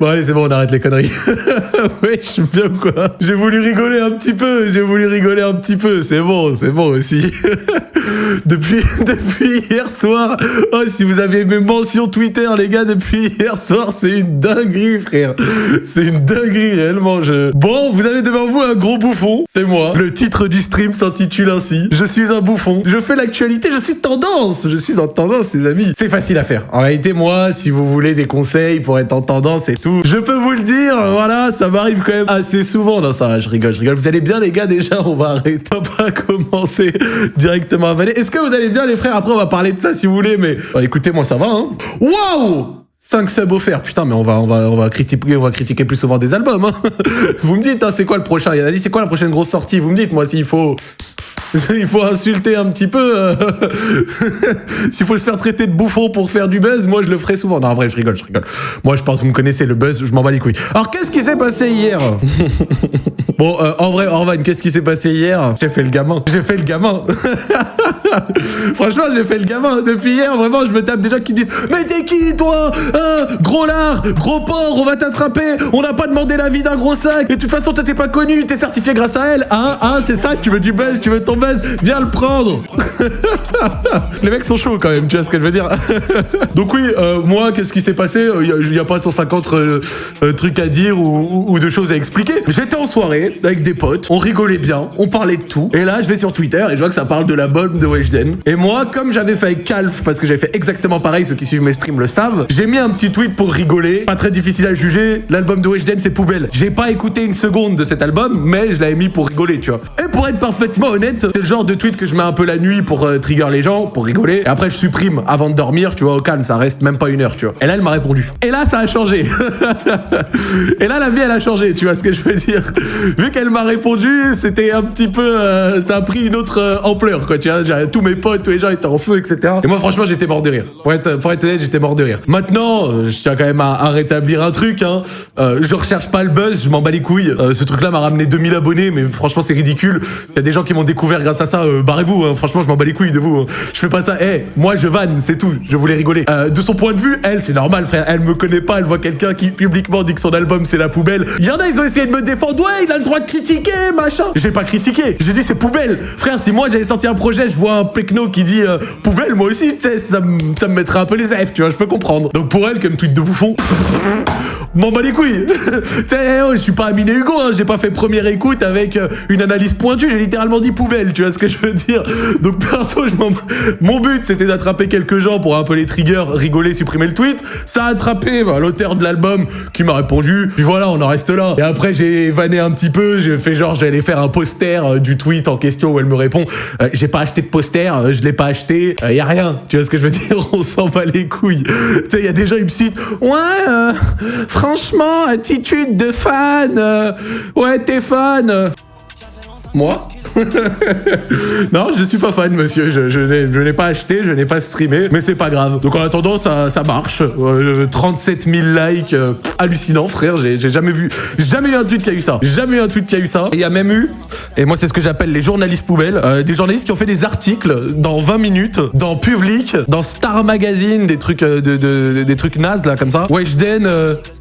Bon, allez, c'est bon, on arrête les conneries. ouais, je suis bien ou quoi J'ai voulu rigoler un petit peu, j'ai voulu rigoler un petit peu. C'est bon, c'est bon aussi. depuis, depuis hier soir, oh, si vous avez mes mentions Twitter, les gars, depuis hier soir, c'est une dinguerie, frère. C'est une dinguerie, réellement. Je... Bon, vous avez devant vous un gros bouffon, c'est moi. Le titre du stream s'intitule ainsi. Je suis un bouffon. Je fais l'actualité, je suis tendance. Je suis en tendance, les amis. C'est facile à faire. En réalité, moi, si vous voulez des conseils pour être en tendance et tout, je peux vous le dire, voilà, ça m'arrive quand même assez souvent. Non, ça va, je rigole, je rigole. Vous allez bien, les gars, déjà, on va arrêter. On va commencer directement à valer. Est-ce que vous allez bien, les frères? Après, on va parler de ça si vous voulez, mais bah, écoutez, moi, ça va, hein. Waouh 5 subs offerts, putain, mais on va, on va, on va critiquer, on va critiquer plus souvent des albums. Hein. Vous me dites, hein, c'est quoi le prochain? Il a dit, c'est quoi la prochaine grosse sortie? Vous me dites, moi, s'il faut, il faut insulter un petit peu. euh, S'il faut se faire traiter de bouffon pour faire du buzz, moi je le ferai souvent. Non, en vrai, je rigole, je rigole. Moi, je pense que vous me connaissez, le buzz, je m'en bats les couilles. Alors, qu'est-ce qui s'est passé hier? Bon, euh, en vrai, Orvan, qu'est-ce qui s'est passé hier? J'ai fait le gamin. J'ai fait le gamin. Franchement, j'ai fait le gamin. Depuis hier, vraiment, je me tape des gens qui me disent Mais t'es qui, toi Hein? Gros lard, gros porc, on va t'attraper. On n'a pas demandé l'avis d'un gros sac. Et de toute façon, t'es pas connu. T'es certifié grâce à elle. Hein Hein C'est ça Tu veux du buzz? Tu veux ton Viens le prendre. Les mecs sont chauds quand même, tu vois ce que je veux dire Donc oui, euh, moi, qu'est-ce qui s'est passé? Il n'y a, pas 150 euh, euh, trucs à dire ou, de choses à expliquer. J'étais en soirée avec des potes, on rigolait bien, on parlait de tout. Et là, je vais sur Twitter et je vois que ça parle de l'album de Weshden. Et moi, comme j'avais fait avec Calf, parce que j'avais fait exactement pareil, ceux qui suivent mes streams le savent, j'ai mis un petit tweet pour rigoler. Pas très difficile à juger, l'album de Weshden, c'est poubelle. J'ai pas écouté une seconde de cet album, mais je l'avais mis pour rigoler, tu vois. Et pour être parfaitement honnête, c'est le genre de tweet que je mets un peu la nuit pour euh, trigger les gens, pour rigoler. Et après, je supprime avant de dormir, tu vois, au calme, ça reste même pas une heure, tu vois. Et là, elle m'a répondu. Et là, ça a changé. et là, la vie, elle a changé, tu vois ce que je veux dire. Vu qu'elle m'a répondu, c'était un petit peu. euh, ça a pris une autre euh, ampleur, quoi, tu vois. Tous mes potes, tous les gens étaient en feu, etc. Et moi, franchement, j'étais mort de rire. Pour être, honnête, j'étais mort de rire. Maintenant, je tiens quand même à, à rétablir un truc, hein. Je recherche pas le buzz, je m'en bats les couilles. Ce truc-là m'a ramené 2000 abonnés, mais franchement, c'est ridicule. Il y a des gens qui m'ont découvert grâce à ça. euh, Barrez-vous, hein. franchement, je m'en bats les couilles de vous. hein. Je fais pas ça. Eh, moi, je vanne, c'est tout. Je voulais rigoler. Euh, de son point de vue, elle, c'est normal, frère. Elle me connaît pas. Elle voit quelqu'un qui publiquement dit que son album c'est la poubelle. Il y en a, ils ont essayé de me défendre. Ouais, il a le droit de critiquer, machin. J'ai pas critiqué. J'ai dit c'est poubelle. Frère, si moi j'avais sorti un projet, je vois un pecno qui dit euh, poubelle, moi aussi, tu sais, ça, ça me mettrait un peu les F, tu vois, je peux comprendre. Donc pour elle, comme tweet de bouffon, m'en bats les couilles. tu sais, oh, je suis pas Amine Hugo, hein, j'ai pas fait première écoute avec euh, une analyse pointue, j'ai littéralement dit poubelle, tu vois ce que je veux dire? Donc perso, je mon but c'était d'attraper quelques gens pour un peu les triggers, rigoler, supprimer le tweet. Ça a attrapé bah, l'auteur de l'album qui m'a répondu, puis voilà, on en reste là. Et après, j'ai vanné un petit peu, j'ai fait genre, j'allais faire un poster euh, du tweet en question où elle me répond, euh, j'ai pas acheté de poster, euh, je l'ai pas acheté, euh, y a rien. Tu vois ce que je veux dire? On s'en bat les couilles. tu sais, il y a des gens, ils me citent, ouais, franchement, attitude de fan, ouais, t'es fan. Moi? Non, je suis pas fan, monsieur. Je, je n'ai pas acheté, je n'ai pas streamé, mais c'est pas grave. Donc en attendant, ça, marche. Euh, 37 000 likes, euh, hallucinant, frère. J'ai jamais vu, jamais eu un tweet qui a eu ça. Jamais eu un tweet qui a eu ça. Il y a même eu, et moi c'est ce que j'appelle les journalistes poubelles, euh, des journalistes qui ont fait des articles dans 20 minutes, dans Public, dans Star Magazine, des trucs, euh, de, de- des trucs nazes là comme ça. Weshden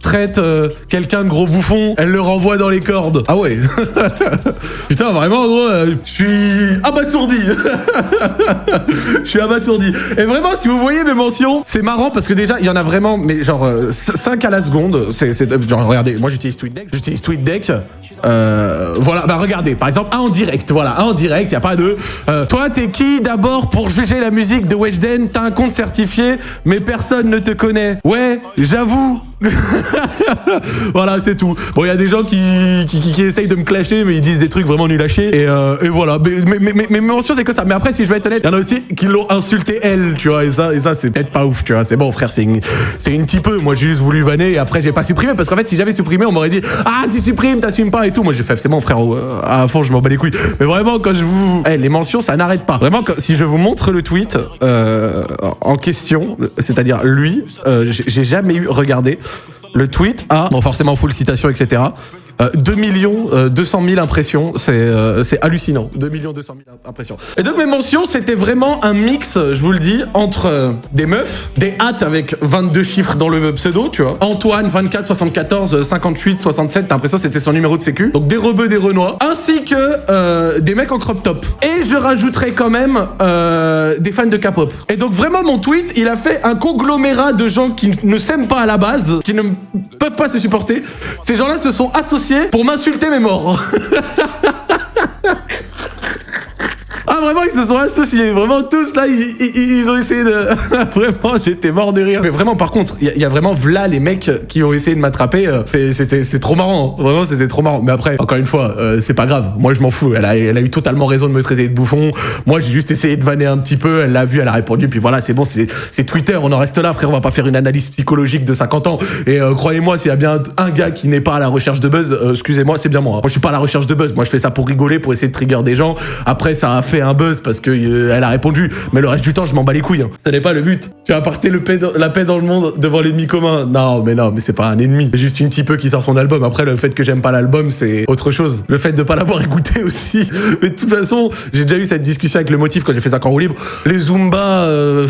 traite quelqu'un de gros bouffon, elle le renvoie dans les cordes. Ah ouais. Putain, vraiment, gros, euh, je suis abasourdi. je suis abasourdi. Et vraiment, si vous voyez mes mentions, c'est marrant parce que déjà, il y en a vraiment, mais genre 5 à la seconde. C'est, euh, genre, regardez, moi j'utilise TweetDeck. J'utilise TweetDeck. Euh, voilà, bah regardez, par exemple, un en direct. Voilà, un en direct, il y a pas de. euh, toi, t'es qui d'abord pour juger la musique de Weshden? T'as un compte certifié, mais personne ne te connaît. Ouais, j'avoue. voilà, c'est tout. Bon, il y a des gens qui, qui, qui- essayent de me clasher, mais ils disent des trucs vraiment nuls à. Et, euh, et voilà. Mais, mais, mais, mais, mes mentions, c'est que ça. Mais après, si je vais être honnête, il y en a aussi qui l'ont insulté elle, tu vois. Et ça, et ça c'est peut-être pas ouf, tu vois. C'est bon, frère, c'est une, c'est une petit peu. Moi, j'ai juste voulu vanner et après, j'ai pas supprimé. Parce qu'en fait, si j'avais supprimé, on m'aurait dit Ah, tu supprimes, t'assumes pas et tout. Moi, j'ai fait, c'est bon, frère, euh, à fond, je m'en bats les couilles. Mais vraiment, quand je vous. Eh, les mentions, ça n'arrête pas. Vraiment, si je vous montre le tweet euh, en question, c'est-à-dire lui, euh, j'ai jamais eu regardé le tweet a, bon forcément full citation, etc. 2 millions 200 000 impressions, c'est c'est hallucinant. 2 millions 200 000 impressions. Et donc mes mentions, c'était vraiment un mix, je vous le dis, entre des meufs, des hâtes avec 22 chiffres dans le pseudo, tu vois. Antoine 24 74 58 67, t'as l'impression c'était son numéro de sécu. Donc des rebeux, des renois, ainsi que des mecs en crop top. Et je rajouterai quand même des fans de K-pop. Et donc vraiment mon tweet, il a fait un conglomérat de gens qui ne s'aiment pas à la base, qui ne peuvent pas se supporter. Ces gens-là se sont associés pour m'insulter mes morts. Ah vraiment ils se sont associés, vraiment tous là ils, ont essayé de... vraiment j'étais mort de rire. Mais vraiment par contre, il y, a vraiment là les mecs qui ont essayé de m'attraper, euh, c'était trop marrant, vraiment c'était trop marrant. Mais après, encore une fois, euh, c'est pas grave, moi je m'en fous, elle a, elle a eu totalement raison de me traiter de bouffon, moi j'ai juste essayé de vanner un petit peu, elle l'a vu, elle a répondu, puis voilà c'est bon, c'est Twitter, on en reste là frère, on va pas faire une analyse psychologique de 50 ans. Et euh, croyez-moi, s'il y a bien un gars qui n'est pas à la recherche de buzz, excusez-moi, c'est bien moi. Moi je suis pas à la recherche de buzz, moi je fais ça pour rigoler, pour essayer de trigger des gens. Après ça a fait un buzz parce que euh, elle a répondu. Mais le reste du temps, je m'en bats les couilles. Hein. Ce n'est pas le but. Tu as apporté le la paix dans le monde devant l'ennemi commun. Non, mais non, mais c'est pas un ennemi. C'est juste une petit peu qui sort son album. Après, le fait que j'aime pas l'album, c'est autre chose. Le fait de pas l'avoir écouté aussi. Mais de toute façon, j'ai déjà eu cette discussion avec le motif quand j'ai fait ça en roue libre. Les Zumba, euh,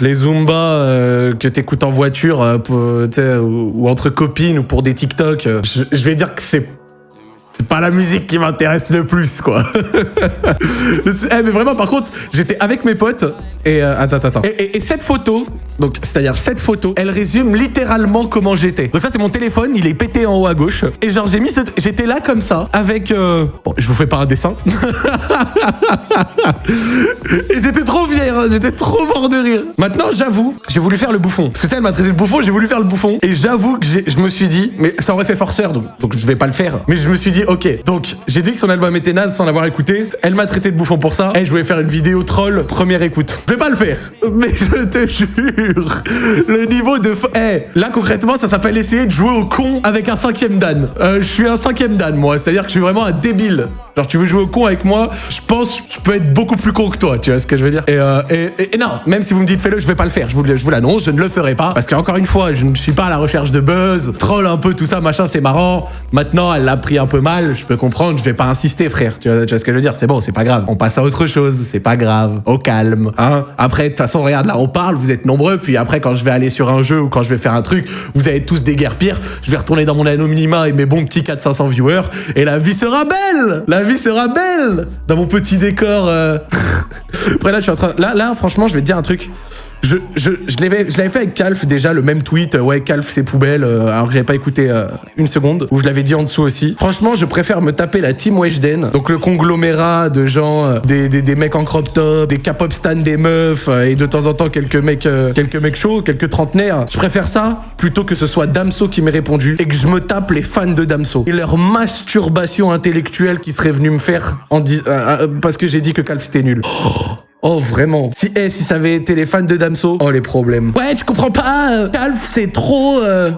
les Zumba euh, que t'écoutes en voiture, ou, ou, entre copines ou pour des TikTok, je vais dire que c'est c'est pas la musique qui m'intéresse le plus, quoi. eh, mais vraiment, par contre, j'étais avec mes potes et euh, attends, attends. Et, et, cette photo, donc c'est-à-dire cette photo, elle résume littéralement comment j'étais. Donc ça, c'est mon téléphone, il est pété en haut à gauche. Et genre, j'ai mis ce, j'étais là comme ça, avec. Euh... Bon, je vous fais pas un dessin. et j'étais trop fier, hein, j'étais trop mort de rire. Maintenant, j'avoue, j'ai voulu faire le bouffon. Parce que ça, elle m'a traité de bouffon, j'ai voulu faire le bouffon. Et j'avoue que je me suis dit, mais ça aurait fait forceur, donc, donc je vais pas le faire. Mais je me suis dit, ok, donc j'ai dit que son album était naze sans l'avoir écouté. Elle m'a traité de bouffon pour ça. Et je voulais faire une vidéo troll, première écoute. Vais pas le faire. Mais je te jure, le niveau de... Eh, là concrètement, ça s'appelle essayer de jouer au con avec un cinquième dan. Euh, je suis un cinquième dan, moi. C'est-à-dire que je suis vraiment un débile. Genre, tu veux jouer au con avec moi, je pense que je peux être beaucoup plus con que toi, tu vois ce que je veux dire? Et, euh, non, même si vous me dites fais-le, je vais pas le faire. Je vous, je vous l'annonce, je ne le ferai pas. Parce qu'encore une fois, je ne suis pas à la recherche de buzz, troll un peu tout ça, machin, c'est marrant. Maintenant, elle l'a pris un peu mal, je peux comprendre, je vais pas insister, frère. Tu vois ce que je veux dire? C'est bon, c'est pas grave. On passe à autre chose, c'est pas grave. Au calme. Hein? Après, de toute façon, regarde, là, on parle, vous êtes nombreux, puis après, quand je vais aller sur un jeu ou quand je vais faire un truc, vous avez tous pires. Je vais retourner dans mon anonymat et mes bons petits 400-500 viewers, et la vie sera belle La vie sera belle dans mon petit décor. Euh. Après là, je suis en train. Là, franchement, je vais te dire un truc. Je, je, je l'avais fait avec Calf déjà, le même tweet, ouais, Calf c'est poubelle, euh, alors que j'avais pas écouté euh, une seconde, où je l'avais dit en dessous aussi. Franchement, je préfère me taper la team Weshden, donc le conglomérat de gens, des, des, des, mecs en crop top, des K-pop des meufs, et de temps en temps quelques mecs, quelques mecs chauds, quelques trentenaires. Je préfère ça plutôt que ce soit Damso qui m'ait répondu et que je me tape les fans de Damso et leur masturbation intellectuelle qui serait venue me faire en parce que j'ai dit que Calf c'était nul. Oh. Oh, vraiment. Si, eh, si ça avait été les fans de Damso, oh, les problèmes. Ouais, tu comprends pas, euh, Calf, c'est trop... Euh...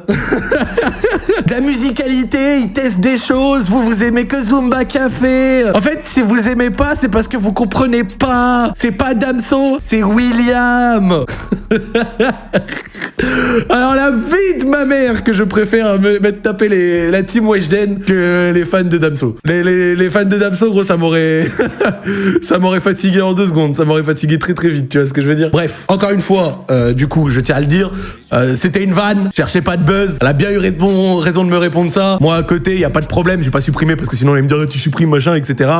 la musicalité, il teste des choses, vous, vous aimez que Zumba Café. En fait, si vous aimez pas, c'est parce que vous comprenez pas. C'est pas Damso, c'est William. Alors la vie de ma mère que je préfère me mettre taper la team Weshden que les fans de Damso. Les, les, les fans de Damso, gros, ça m'aurait ça m'aurait fatigué en deux secondes. Ça m'aurait fatigué très très vite, tu vois ce que je veux dire? Bref, encore une fois, euh, du coup, je tiens à le dire, euh, c'était une vanne, cherchez pas de buzz. Elle a bien eu raison de me répondre ça. Moi, à côté, il y a pas de problème, je vais pas supprimer parce que sinon, elle me dire tu supprimes machin, etc.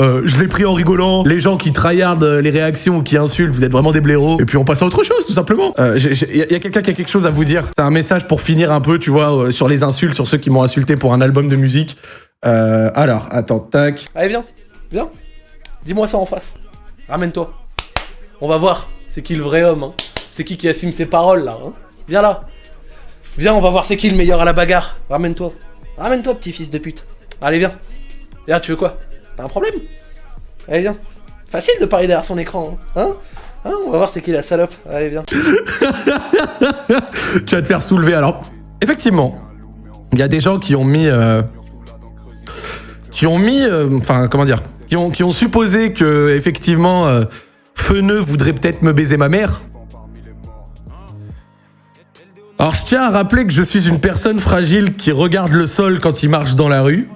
Euh, je l'ai pris en rigolant. Les gens qui tryhardent les réactions, qui insultent, vous êtes vraiment des blaireaux. Et puis on passe à autre chose, tout simplement. Il quelqu'un quelque chose à vous dire. C'est un message pour finir un peu, tu vois, sur les insultes, sur ceux qui m'ont insulté pour un album de musique. alors, attends, tac. Allez, viens, viens. Dis-moi ça en face. Ramène-toi. On va voir. C'est qui le vrai homme hein. C'est qui qui assume ses paroles là hein Viens là. Viens, on va voir c'est qui le meilleur à la bagarre. Ramène-toi. Ramène-toi, petit fils de pute. Allez, viens. Viens, tu veux quoi? T'as un problème? Allez, viens. Facile de parler derrière son écran, hein, hein, On va voir c'est qui la salope. Allez, viens. tu vas te faire soulever. Alors, effectivement, il y a des gens qui ont mis... Euh, qui ont mis... Euh, enfin, comment dire qui ont, supposé que, effectivement... Euh, voudrait peut-être me baiser ma mère. Alors je tiens à rappeler que je suis une personne fragile qui regarde le sol quand il marche dans la rue.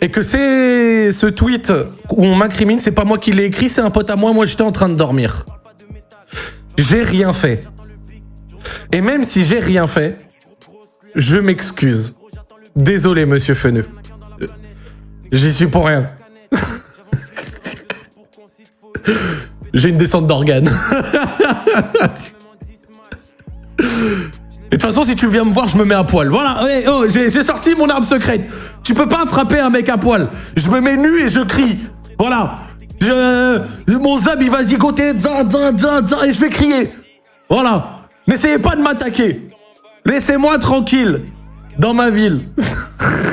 Et que c'est ce tweet où on m'incrimine, c'est pas moi qui l'ai écrit, c'est un pote à moi, moi j'étais en train de dormir. J'ai rien fait. Et même si j'ai rien fait, je m'excuse. Désolé, monsieur Feneux. J'y suis pour rien. j'ai une descente d'organes. Et de toute façon, si tu viens me voir, je me mets à poil. Voilà, hey, oh, j'ai sorti mon arme secrète. Tu peux pas frapper un mec à poil. Je me mets nu et je crie. Voilà. Je, mon zab, il va zigoter, et je vais crier. Voilà. N'essayez pas de m'attaquer. Laissez-moi tranquille dans ma ville.